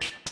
Bye.